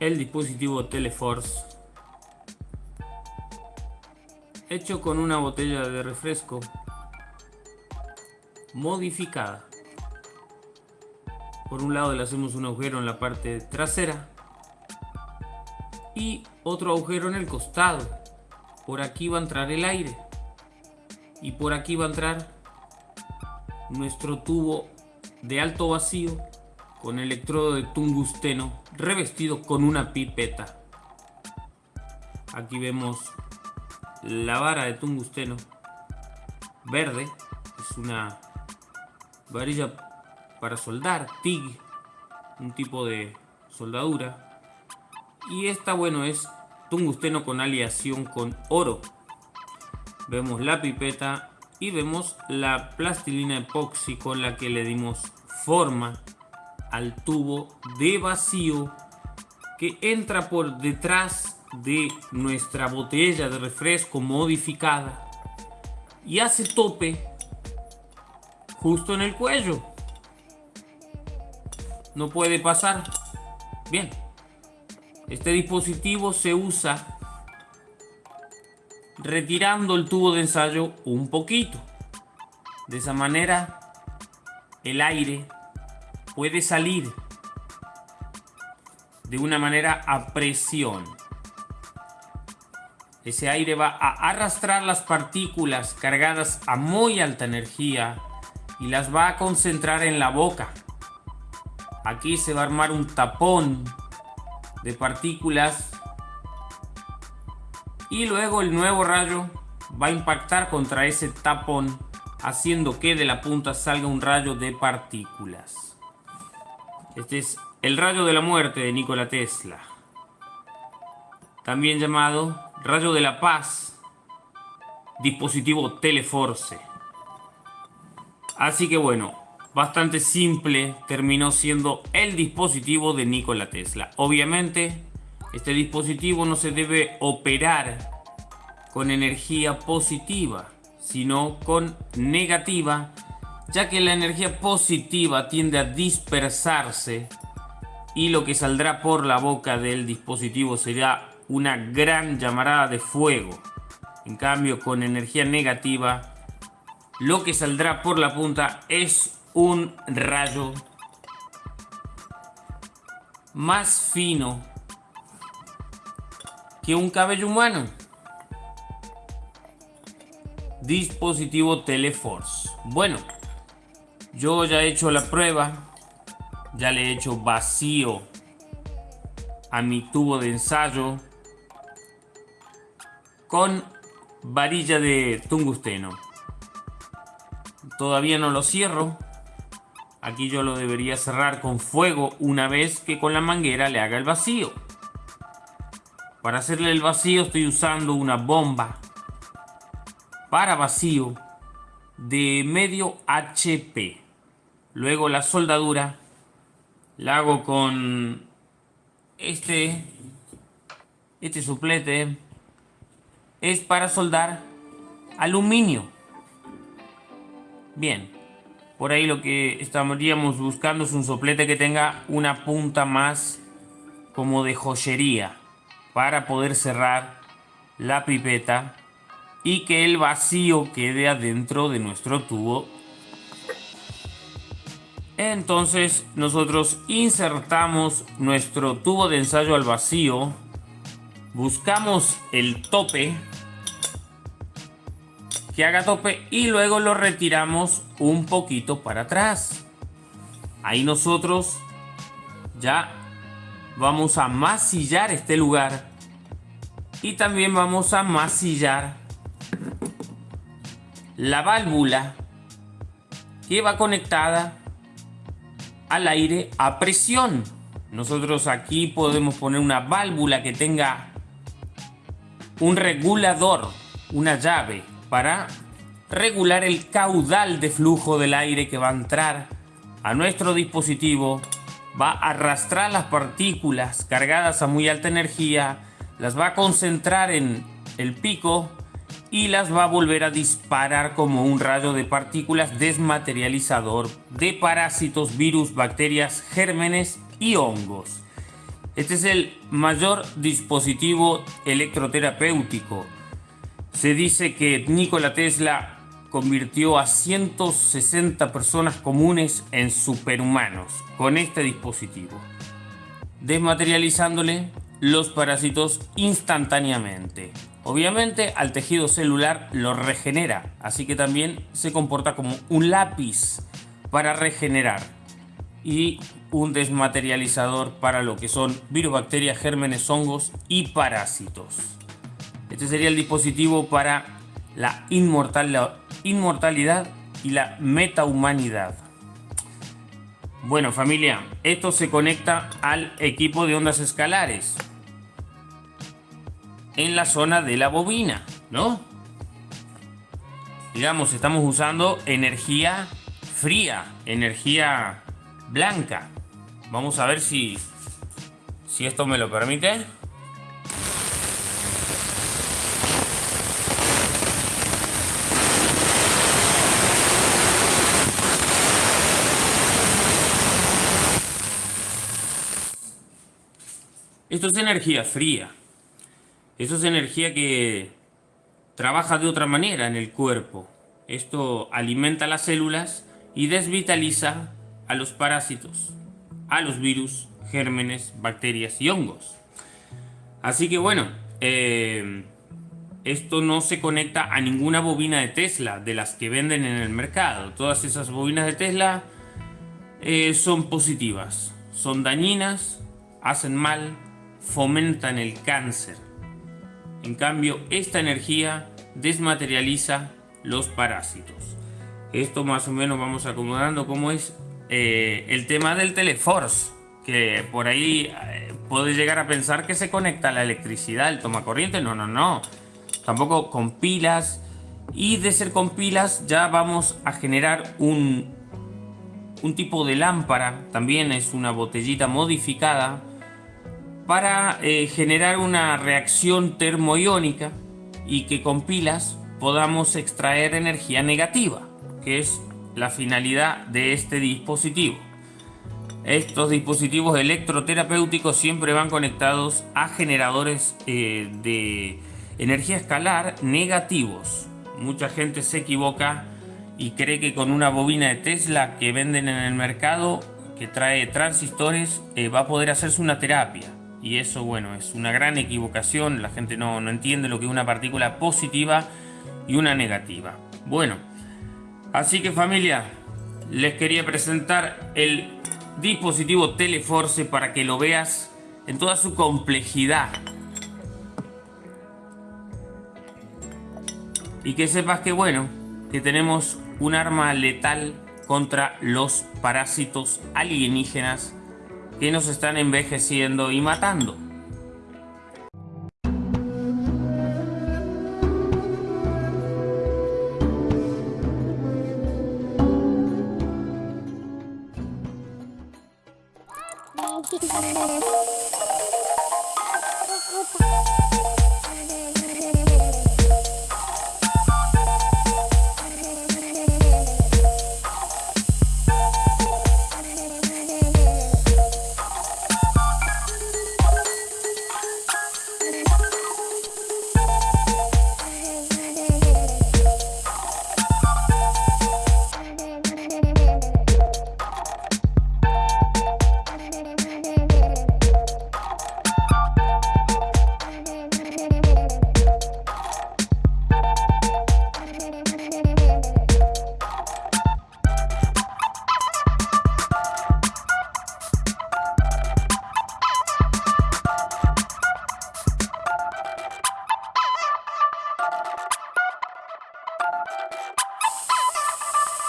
el dispositivo Teleforce. Hecho con una botella de refresco. Modificada. Por un lado le hacemos un agujero en la parte trasera. Y otro agujero en el costado. Por aquí va a entrar el aire. Y por aquí va a entrar nuestro tubo de alto vacío con electrodo de tungsteno revestido con una pipeta. Aquí vemos la vara de tungsteno verde, es una varilla para soldar, TIG, un tipo de soldadura. Y esta, bueno, es tungsteno con aleación con oro. Vemos la pipeta y vemos la plastilina epoxi con la que le dimos forma al tubo de vacío que entra por detrás de nuestra botella de refresco modificada y hace tope justo en el cuello. No puede pasar. Bien. Este dispositivo se usa retirando el tubo de ensayo un poquito. De esa manera el aire puede salir de una manera a presión. Ese aire va a arrastrar las partículas cargadas a muy alta energía y las va a concentrar en la boca. Aquí se va a armar un tapón de partículas y luego el nuevo rayo va a impactar contra ese tapón haciendo que de la punta salga un rayo de partículas. Este es el rayo de la muerte de Nikola Tesla. También llamado rayo de la paz. Dispositivo Teleforce. Así que bueno, bastante simple terminó siendo el dispositivo de Nikola Tesla. Obviamente, este dispositivo no se debe operar con energía positiva, sino con negativa ya que la energía positiva tiende a dispersarse y lo que saldrá por la boca del dispositivo será una gran llamarada de fuego. En cambio, con energía negativa, lo que saldrá por la punta es un rayo más fino que un cabello humano. Dispositivo Teleforce. Bueno, yo ya he hecho la prueba. Ya le he hecho vacío a mi tubo de ensayo con varilla de tungsteno. Todavía no lo cierro. Aquí yo lo debería cerrar con fuego una vez que con la manguera le haga el vacío. Para hacerle el vacío estoy usando una bomba para vacío de medio HP. Luego la soldadura la hago con este, este suplete. Es para soldar aluminio. Bien, por ahí lo que estaríamos buscando es un soplete que tenga una punta más como de joyería para poder cerrar la pipeta y que el vacío quede adentro de nuestro tubo entonces nosotros insertamos nuestro tubo de ensayo al vacío, buscamos el tope que haga tope y luego lo retiramos un poquito para atrás. Ahí nosotros ya vamos a masillar este lugar y también vamos a masillar la válvula que va conectada al aire a presión. Nosotros aquí podemos poner una válvula que tenga un regulador, una llave, para regular el caudal de flujo del aire que va a entrar a nuestro dispositivo. Va a arrastrar las partículas cargadas a muy alta energía, las va a concentrar en el pico y las va a volver a disparar como un rayo de partículas desmaterializador de parásitos, virus, bacterias, gérmenes y hongos. Este es el mayor dispositivo electroterapéutico. Se dice que Nikola Tesla convirtió a 160 personas comunes en superhumanos con este dispositivo, desmaterializándole los parásitos instantáneamente. Obviamente al tejido celular lo regenera, así que también se comporta como un lápiz para regenerar y un desmaterializador para lo que son virus, bacterias, gérmenes, hongos y parásitos. Este sería el dispositivo para la inmortalidad y la metahumanidad. Bueno familia, esto se conecta al equipo de ondas escalares en la zona de la bobina, ¿no? Digamos, estamos usando energía fría, energía blanca. Vamos a ver si, si esto me lo permite. Esto es energía fría. Eso es energía que trabaja de otra manera en el cuerpo. Esto alimenta las células y desvitaliza a los parásitos, a los virus, gérmenes, bacterias y hongos. Así que bueno, eh, esto no se conecta a ninguna bobina de Tesla de las que venden en el mercado. Todas esas bobinas de Tesla eh, son positivas, son dañinas, hacen mal, fomentan el cáncer. En cambio, esta energía desmaterializa los parásitos. Esto más o menos vamos acomodando como es eh, el tema del Teleforce, que por ahí eh, puede llegar a pensar que se conecta a la electricidad, el toma corriente. No, no, no. Tampoco con pilas. Y de ser con pilas ya vamos a generar un, un tipo de lámpara. También es una botellita modificada para eh, generar una reacción termoiónica y que con pilas podamos extraer energía negativa, que es la finalidad de este dispositivo. Estos dispositivos electroterapéuticos siempre van conectados a generadores eh, de energía escalar negativos. Mucha gente se equivoca y cree que con una bobina de Tesla que venden en el mercado, que trae transistores, eh, va a poder hacerse una terapia y eso bueno es una gran equivocación. La gente no, no, entiende lo que es una partícula positiva y una negativa. Bueno así que familia les quería presentar el dispositivo Teleforce para que lo veas en toda su complejidad. Y que sepas que bueno que tenemos un arma letal contra los parásitos alienígenas que nos están envejeciendo y matando.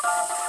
you